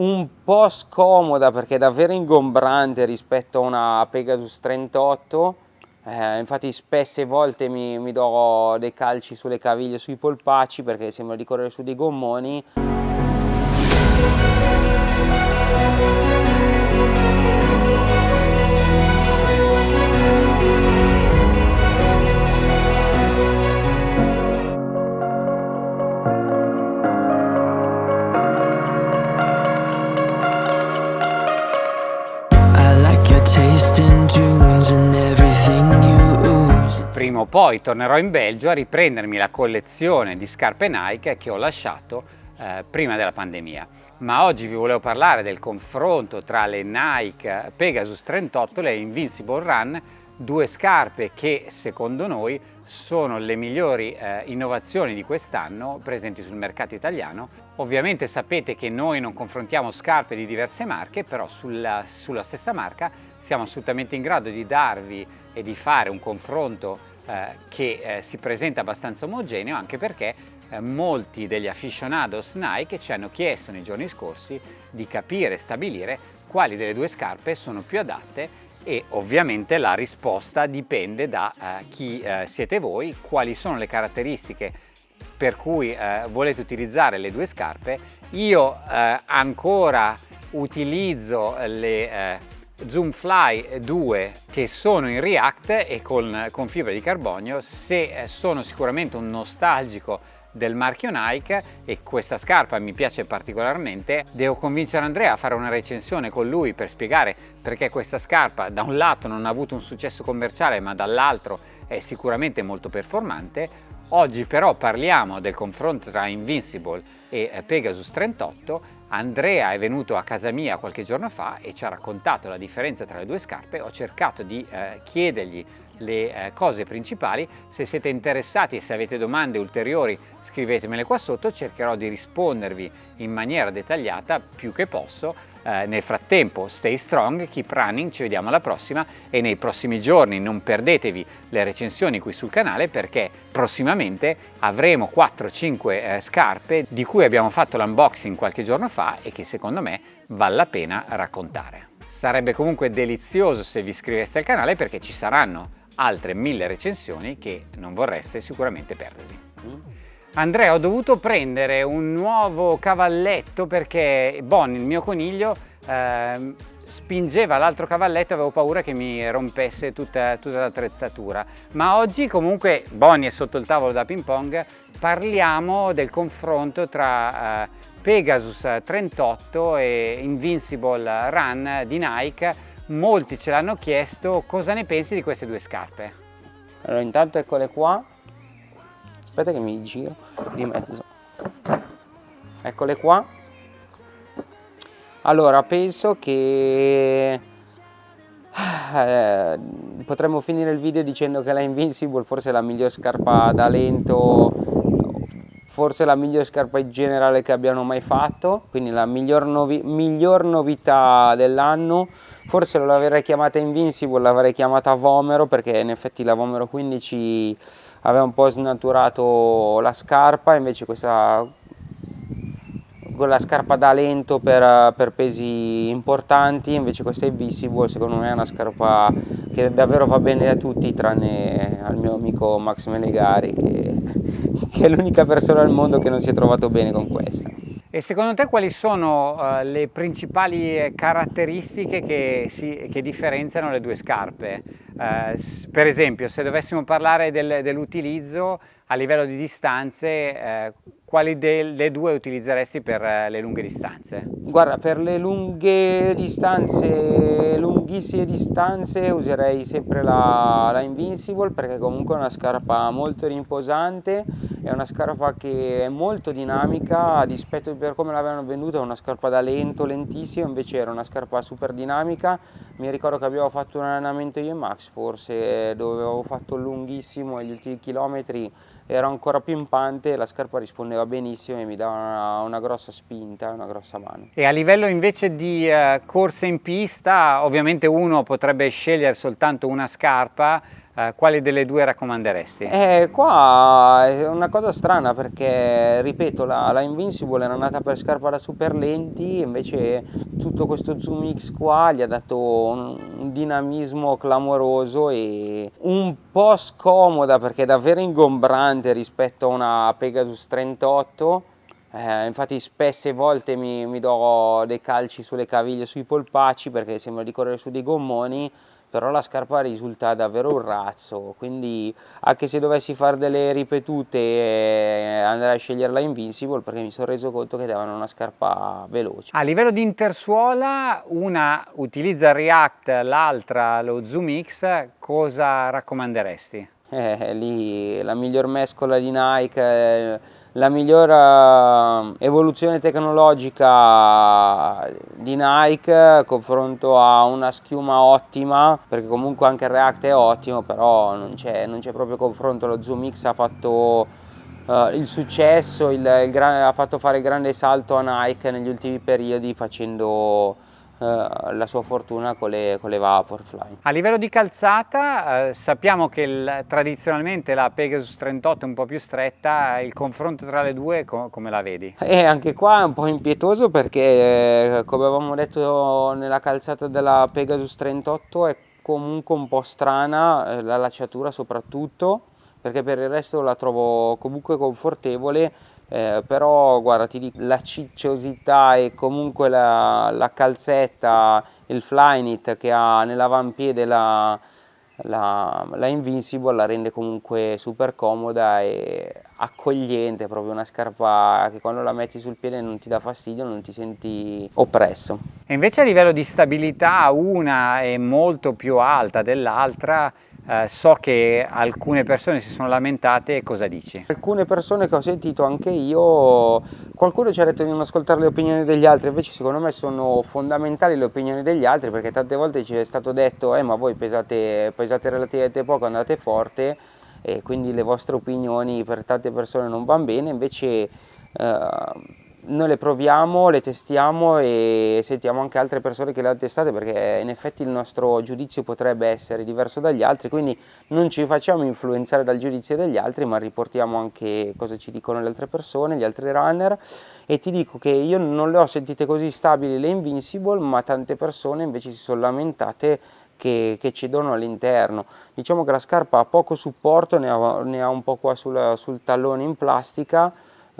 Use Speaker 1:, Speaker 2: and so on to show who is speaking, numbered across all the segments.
Speaker 1: un po' scomoda perché è davvero ingombrante rispetto a una Pegasus 38 eh, infatti spesse volte mi, mi, do dei calci sulle caviglie, sui polpacci perché sembra di correre su dei gommoni
Speaker 2: poi tornerò in Belgio a riprendermi la collezione di scarpe Nike che ho lasciato eh, prima della pandemia. Ma oggi vi volevo parlare del confronto tra le Nike Pegasus 38 e le Invincible Run, due scarpe che secondo noi sono le migliori eh, innovazioni di quest'anno presenti sul mercato italiano. Ovviamente sapete che noi non confrontiamo scarpe di diverse marche, però sulla, sulla stessa marca siamo assolutamente in grado di darvi e di fare un confronto eh, che eh, si presenta abbastanza omogeneo anche perché eh, molti degli aficionados Nike ci hanno chiesto nei giorni scorsi di capire e stabilire quali delle due scarpe sono più adatte e ovviamente la risposta dipende da eh, chi eh, siete voi, quali sono le caratteristiche per cui eh, volete utilizzare le due scarpe. Io ancora utilizzo le Zoomfly 2 che sono in React e con, con fibra di carbonio. Se eh, sono sicuramente un nostalgico del marchio Nike e questa scarpa mi piace particolarmente devo convincere Andrea a fare una recensione con lui per spiegare perché questa scarpa da un lato non ha avuto un successo commerciale ma dall'altro è sicuramente molto performante. Oggi però parliamo del confronto tra Invincible e eh, Pegasus 38 Andrea è venuto a casa mia qualche giorno fa e ci ha raccontato la differenza tra le due scarpe, ho cercato di eh, chiedergli le eh, cose principali, se siete interessati e se avete domande ulteriori scrivetemele qua sotto, cercherò di rispondervi in maniera dettagliata più che posso eh, nel frattempo stay strong, keep running, ci vediamo alla prossima e nei prossimi giorni non perdetevi le recensioni qui sul canale perché prossimamente avremo 4-5 eh, scarpe di cui abbiamo fatto l'unboxing qualche giorno fa e che secondo me vale la pena raccontare. Sarebbe comunque delizioso se vi iscriveste al canale perché ci saranno altre mille recensioni che non vorreste sicuramente perdervi. Andrea ho dovuto prendere un nuovo cavalletto perché Bonnie, il mio coniglio, eh, spingeva l'altro cavalletto e avevo paura che mi rompesse tutta, tutta l'attrezzatura. Ma oggi comunque Bonnie è sotto il tavolo da ping pong, parliamo del confronto tra eh, Pegasus 38 e Invincible Run di Nike. Molti ce l'hanno chiesto, cosa ne pensi di queste due scarpe?
Speaker 1: Allora intanto eccole qua, aspetta che mi giro di mezzo eccole qua. Allora penso che eh, potremmo finire il video dicendo che la Invincible forse è la miglior scarpa da lento forse la miglior scarpa in generale che abbiano mai fatto quindi la miglior, novi miglior novità dell'anno. Forse l'avrei chiamata Invincible l'avrei chiamata Vomero perché in effetti la Vomero 15 aveva un po' snaturato la scarpa, invece questa la scarpa da lento per, per, pesi importanti, invece questa è Visible, secondo me è una scarpa che davvero va bene a tutti, tranne al mio amico Max Menegari, che, che è l'unica persona al mondo che non si è trovato bene con questa.
Speaker 2: E secondo te quali sono uh, le principali caratteristiche che, si, che, differenziano le due scarpe? Uh, per esempio, se dovessimo parlare del, dell'utilizzo a livello di distanze, uh, quali delle due utilizzeresti per le lunghe distanze?
Speaker 1: Guarda, per le lunghe distanze, lunghissime distanze, userei sempre la, la Invincible perché comunque è una scarpa molto rimposante, è una scarpa che è molto dinamica, a dispetto per come l'avevano venduta, è una scarpa da lento, lentissimo, invece era una scarpa super dinamica. Mi ricordo che abbiamo fatto un allenamento io e Max forse, dove avevo fatto lunghissimo gli ultimi chilometri era ancora pimpante, la scarpa rispondeva benissimo e mi dava una, una grossa spinta, una grossa mano.
Speaker 2: E a livello invece di uh, corsa in pista, ovviamente uno potrebbe scegliere soltanto una scarpa, eh, quali delle due raccomanderesti?
Speaker 1: Eh, qua è una cosa strana perché, ripeto, la, la Invincible era nata per scarpa da super lenti, invece tutto questo Zoom X qua gli ha dato un, un dinamismo clamoroso e un po' scomoda perché è davvero ingombrante rispetto a una Pegasus 38 eh, infatti spesse volte mi, mi, do dei calci sulle caviglie, sui polpacci perché sembra di correre su dei gommoni però la scarpa risulta davvero un razzo quindi anche se dovessi fare delle ripetute eh, andrei a scegliere la Invincible perché mi sono reso conto che davano una scarpa veloce
Speaker 2: a livello di intersuola una utilizza React l'altra lo Zoom X cosa raccomanderesti?
Speaker 1: Eh, lì la miglior mescola di Nike eh, la miglior evoluzione tecnologica di Nike confronto a una schiuma ottima perché comunque anche il React è ottimo però non c'è proprio confronto. Lo Zoom X ha fatto uh, il successo il, il ha fatto fare il grande salto a Nike negli ultimi periodi facendo la sua fortuna con le, con le, Vaporfly.
Speaker 2: A livello di calzata eh, sappiamo che il, tradizionalmente la Pegasus 38 è un po' più stretta, il confronto tra le due com come la vedi?
Speaker 1: E anche qua è un po' impietoso perché eh, come avevamo detto nella calzata della Pegasus 38 è comunque un po' strana, eh, la lacciatura soprattutto, perché per il resto la trovo comunque confortevole eh, però guarda ti dico la cicciosità e comunque la, la calzetta il flyknit che ha nell'avampiede la, la, la, Invincible la rende comunque super comoda e accogliente, proprio una scarpa che quando la metti sul piede non ti dà fastidio, non ti senti oppresso.
Speaker 2: E invece a livello di stabilità una è molto più alta dell'altra, eh, so che alcune persone si sono lamentate, cosa dici?
Speaker 1: Alcune persone che ho sentito anche io, qualcuno ci ha detto di non ascoltare le opinioni degli altri, invece secondo me sono fondamentali le opinioni degli altri perché tante volte ci è stato detto eh ma voi pesate, pesate relativamente poco, andate forte e quindi le vostre opinioni per tante persone non vanno bene, invece eh, noi le proviamo, le testiamo e sentiamo anche altre persone che le hanno testate perché in effetti il nostro giudizio potrebbe essere diverso dagli altri, quindi non ci facciamo influenzare dal giudizio degli altri ma riportiamo anche cosa ci dicono le altre persone, gli altri runner e ti dico che io non le ho sentite così stabili le Invincible ma tante persone invece si sono lamentate che, che cedono all'interno. Diciamo che la scarpa ha poco supporto, ne ha, ne ha un po' qua sul, sul tallone in plastica,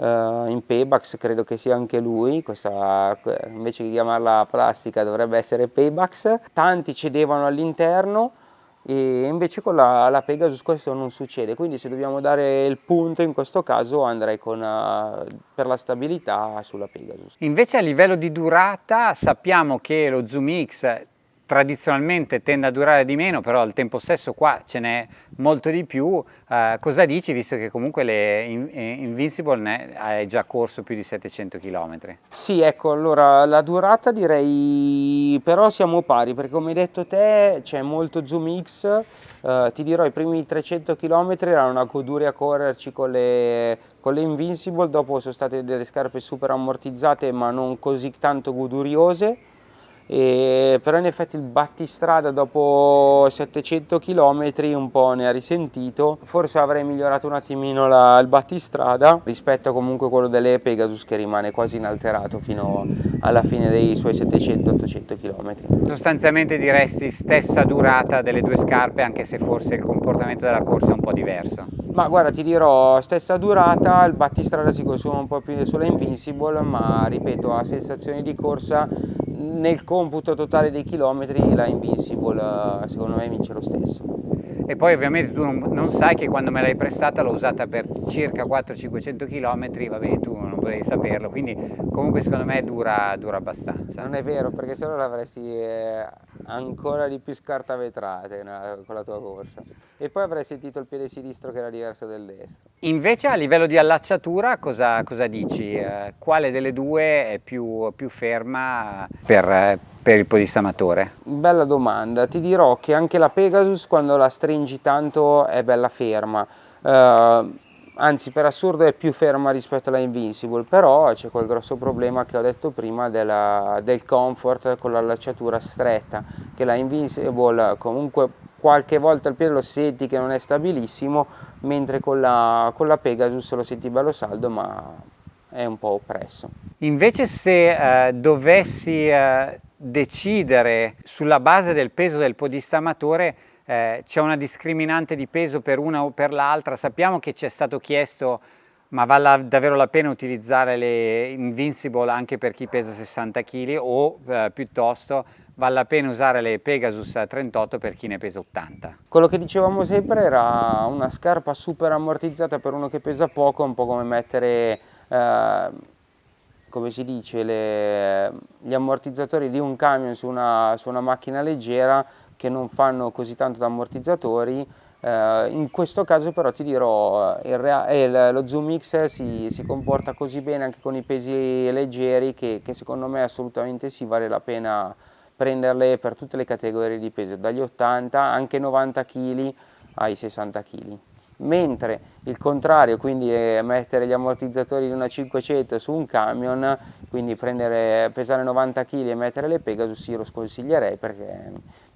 Speaker 1: Uh, in Paybax credo che sia anche lui, questa, invece di chiamarla plastica dovrebbe essere Paybax, tanti cedevano all'interno e invece con la, la, Pegasus questo non succede, quindi se dobbiamo dare il punto in questo caso andrei con, uh, per la stabilità sulla Pegasus.
Speaker 2: Invece a livello di durata sappiamo che lo Zoom X tradizionalmente tende a durare di meno, però al tempo stesso qua ce n'è molto di più. Uh, cosa dici, visto che comunque le eh, Invincible hai già corso più di 700 km?
Speaker 1: Sì, ecco, allora la durata direi, però siamo pari, perché come hai detto te c'è molto Zoom X, uh, ti dirò i primi 300 km erano una goduria correrci con le, con le Invincible, dopo sono state delle scarpe super ammortizzate ma non così tanto goduriose, e, però in effetti il battistrada dopo 700 km un po' ne ha risentito. Forse avrei migliorato un attimino la, il battistrada rispetto a comunque quello delle Pegasus che rimane quasi inalterato fino alla fine dei suoi 700-800 km
Speaker 2: sostanzialmente diresti stessa durata delle due scarpe anche se forse il comportamento della corsa è un po' diverso.
Speaker 1: Ma guarda ti dirò stessa durata il battistrada si consuma un po' più sulla Invincible ma ripeto a sensazioni di corsa nel computo totale dei chilometri la Invincible secondo me vince lo stesso.
Speaker 2: E poi ovviamente tu non, non sai che quando me l'hai prestata l'ho usata per circa 400-500 km, vabbè tu non potevi saperlo, quindi comunque secondo me dura, dura abbastanza.
Speaker 1: Non è vero perché se no l'avresti eh, ancora di più scartavetrate con la tua corsa e poi avrei sentito il piede sinistro che era diverso del destro.
Speaker 2: Invece a livello di allacciatura cosa, cosa dici? Eh, quale delle due è più, più ferma per, per il podista amatore?
Speaker 1: Bella domanda, ti dirò che anche la Pegasus quando la stringi tanto è bella ferma. Uh, anzi per assurdo è più ferma rispetto alla Invincible, però c'è quel grosso problema che ho detto prima della, del comfort con l'allacciatura stretta, che la Invincible comunque qualche volta il piede lo senti che non è stabilissimo, mentre con la, con la Pegasus lo senti bello saldo ma è un po' oppresso.
Speaker 2: Invece se eh, dovessi eh, decidere sulla base del peso del podista amatore eh, c'è una discriminante di peso per una o per l'altra, sappiamo che ci è stato chiesto ma vale davvero la pena utilizzare le Invincible anche per chi pesa 60 kg o eh, piuttosto vale la pena usare le Pegasus 38 per chi ne pesa 80?
Speaker 1: Quello che dicevamo sempre era una scarpa super ammortizzata per uno che pesa poco, un po' come mettere, eh, come si dice, le, gli ammortizzatori di un camion su una, su una macchina leggera che non fanno così tanto da ammortizzatori, Uh, in questo caso però ti dirò, eh, il, lo Zoom X si, si, comporta così bene anche con i pesi leggeri che, che, secondo me assolutamente sì, vale la pena prenderle per tutte le categorie di peso, dagli 80 anche 90 kg ai 60 kg. Mentre il contrario, quindi eh, mettere gli ammortizzatori di una 500 su un camion, quindi prendere, pesare 90 kg e mettere le Pegasus, io lo sconsiglierei perché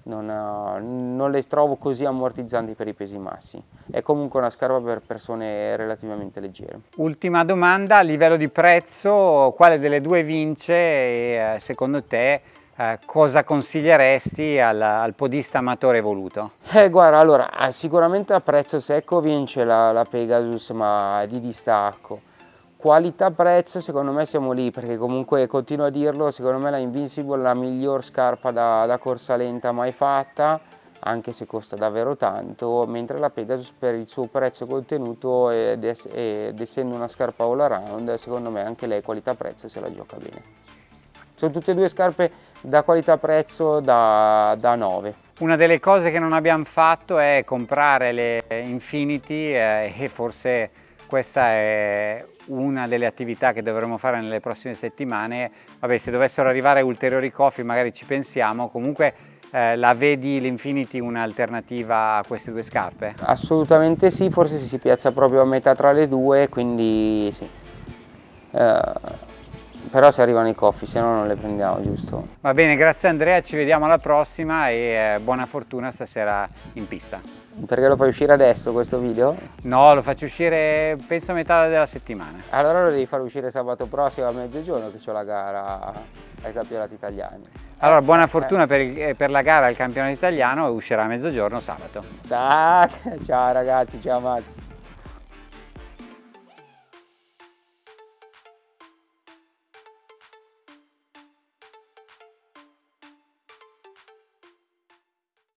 Speaker 1: non, non, le trovo così ammortizzanti per i pesi massi. È comunque una scarpa per persone relativamente leggere.
Speaker 2: Ultima domanda, a livello di prezzo, quale delle due vince e eh, secondo te eh, cosa consiglieresti al, al, podista amatore voluto?
Speaker 1: Eh guarda, allora, eh, sicuramente a prezzo secco vince la, la Pegasus ma di distacco Qualità-prezzo secondo me siamo lì perché comunque continuo a dirlo, secondo me la Invincible è la miglior scarpa da, da corsa lenta mai fatta anche se costa davvero tanto, mentre la Pegasus per il suo prezzo contenuto ed, ess ed essendo una scarpa all around, secondo me anche lei qualità-prezzo se la gioca bene. Sono tutte e due scarpe da qualità-prezzo da, da 9.
Speaker 2: Una delle cose che non abbiamo fatto è comprare le Infinity eh, e forse questa è una delle attività che dovremo fare nelle prossime settimane. Vabbè, se dovessero arrivare ulteriori coffee magari ci pensiamo, comunque eh, la vedi l'Infinity un'alternativa a queste due scarpe?
Speaker 1: Assolutamente sì, forse si piazza proprio a metà tra le due, quindi sì. Eh, però se arrivano i coffee, se no non le prendiamo, giusto?
Speaker 2: Va bene, grazie Andrea, ci vediamo alla prossima e eh, buona fortuna stasera in pista.
Speaker 1: Perché lo fai uscire adesso questo video?
Speaker 2: No, lo faccio uscire penso a metà della settimana.
Speaker 1: Allora lo devi far uscire sabato prossimo a mezzogiorno che ho la gara ai campionati italiani.
Speaker 2: Allora, buona eh. fortuna eh. per, il, per, la gara al campionato italiano e uscirà a mezzogiorno sabato.
Speaker 1: Tac, ciao ragazzi, ciao Max.